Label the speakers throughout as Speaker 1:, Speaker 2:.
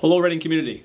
Speaker 1: Hello, Reading community.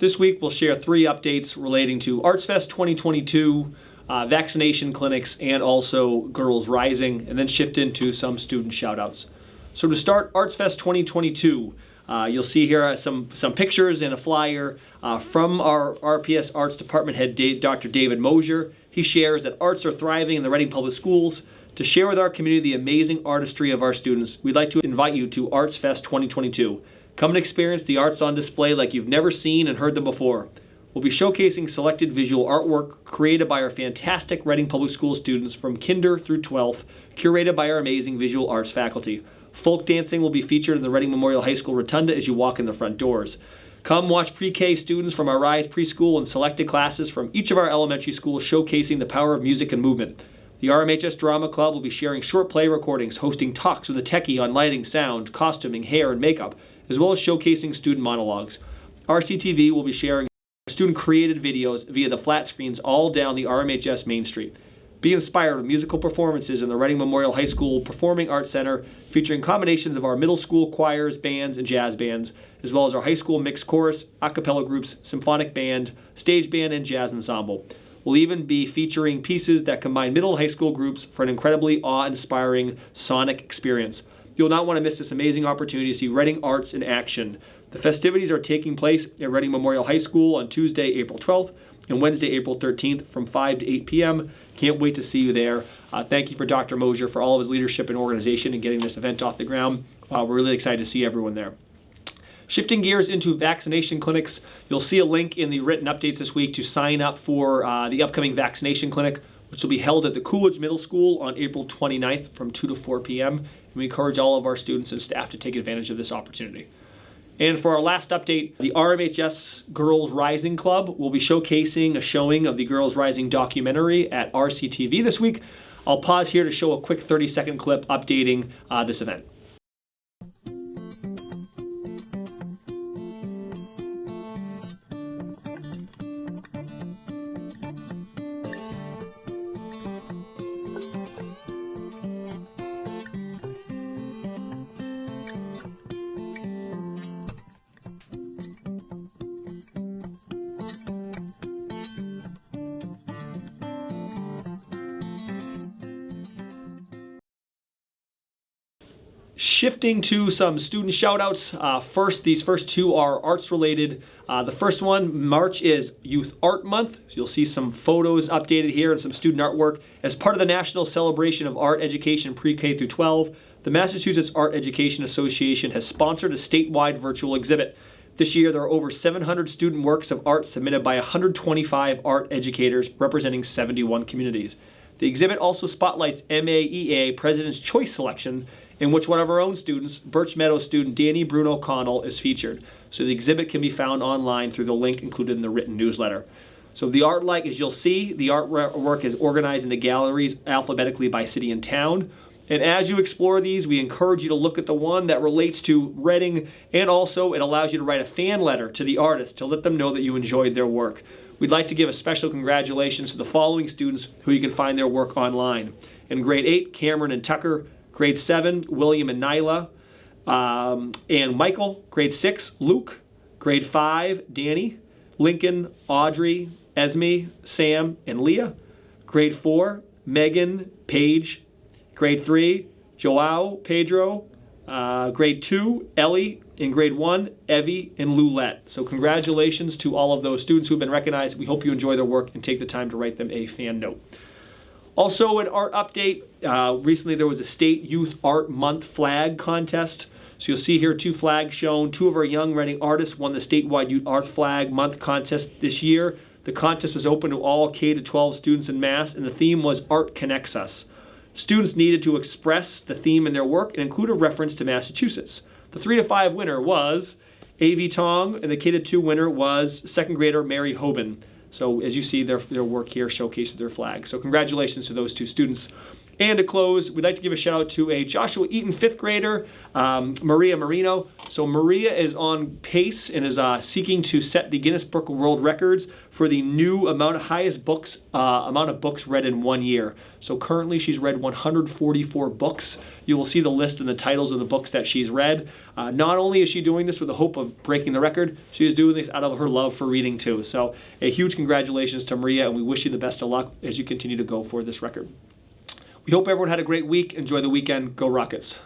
Speaker 1: This week we'll share three updates relating to ArtsFest 2022, uh, vaccination clinics, and also Girls Rising, and then shift into some student shoutouts. So to start, ArtsFest 2022. Uh, you'll see here some, some pictures and a flyer uh, from our RPS Arts Department head, Dr. David Mosier. He shares that arts are thriving in the Reading Public Schools. To share with our community the amazing artistry of our students, we'd like to invite you to ArtsFest 2022. Come and experience the arts on display like you've never seen and heard them before. We'll be showcasing selected visual artwork created by our fantastic Reading Public School students from kinder through 12th, curated by our amazing visual arts faculty. Folk dancing will be featured in the Reading Memorial High School Rotunda as you walk in the front doors. Come watch pre-K students from our Rise Preschool and selected classes from each of our elementary schools showcasing the power of music and movement. The RMHS Drama Club will be sharing short play recordings, hosting talks with a techie on lighting, sound, costuming, hair, and makeup, as well as showcasing student monologues. RCTV will be sharing student-created videos via the flat screens all down the RMHS Main Street. Be inspired with musical performances in the Reading Memorial High School Performing Arts Center featuring combinations of our middle school choirs, bands, and jazz bands, as well as our high school mixed chorus, a cappella groups, symphonic band, stage band, and jazz ensemble. We'll even be featuring pieces that combine middle and high school groups for an incredibly awe-inspiring sonic experience. You'll not want to miss this amazing opportunity to see Reading Arts in action. The festivities are taking place at Reading Memorial High School on Tuesday, April 12th and Wednesday, April 13th from 5 to 8 p.m. Can't wait to see you there. Uh, thank you for Dr. Mosier for all of his leadership and organization in getting this event off the ground. Uh, we're really excited to see everyone there. Shifting gears into vaccination clinics, you'll see a link in the written updates this week to sign up for uh, the upcoming vaccination clinic, which will be held at the Coolidge Middle School on April 29th from 2 to 4 p.m and we encourage all of our students and staff to take advantage of this opportunity. And for our last update, the RMHS Girls Rising Club will be showcasing a showing of the Girls Rising documentary at RCTV this week. I'll pause here to show a quick 30 second clip updating uh, this event. Shifting to some student shoutouts. Uh, first, these first two are arts related. Uh, the first one, March is Youth Art Month. So you'll see some photos updated here and some student artwork. As part of the National Celebration of Art Education Pre-K through 12, the Massachusetts Art Education Association has sponsored a statewide virtual exhibit. This year, there are over 700 student works of art submitted by 125 art educators representing 71 communities. The exhibit also spotlights MAEA President's Choice Selection in which one of our own students, Birch Meadow student Danny Bruno Connell, is featured. So the exhibit can be found online through the link included in the written newsletter. So the art like, as you'll see, the artwork is organized into galleries alphabetically by city and town. And as you explore these, we encourage you to look at the one that relates to Reading, and also it allows you to write a fan letter to the artist to let them know that you enjoyed their work. We'd like to give a special congratulations to the following students who you can find their work online. In grade 8, Cameron and Tucker, Grade 7, William and Nyla. Um, and Michael, grade 6, Luke. Grade 5, Danny. Lincoln, Audrey, Esme, Sam, and Leah. Grade 4, Megan, Paige. Grade 3, Joao, Pedro. Uh, grade 2, Ellie. In grade 1, Evie and Lulette. So congratulations to all of those students who have been recognized. We hope you enjoy their work and take the time to write them a fan note. Also, an art update. Uh, recently, there was a State Youth Art Month flag contest. So you'll see here two flags shown. Two of our young Reading artists won the statewide Youth Art Flag Month contest this year. The contest was open to all K-12 students in Mass, and the theme was Art Connects Us. Students needed to express the theme in their work and include a reference to Massachusetts. The 3 to 5 winner was A.V. Tong, and the K-2 winner was second grader Mary Hoban. So as you see their, their work here showcased their flag. So congratulations to those two students. And to close, we'd like to give a shout out to a Joshua Eaton fifth grader, um, Maria Marino. So Maria is on pace and is uh, seeking to set the Guinness Book of World Records for the new amount of highest books uh, amount of books read in one year. So currently she's read 144 books. You will see the list and the titles of the books that she's read. Uh, not only is she doing this with the hope of breaking the record, she is doing this out of her love for reading too. So a huge congratulations to Maria, and we wish you the best of luck as you continue to go for this record. We hope everyone had a great week. Enjoy the weekend. Go Rockets.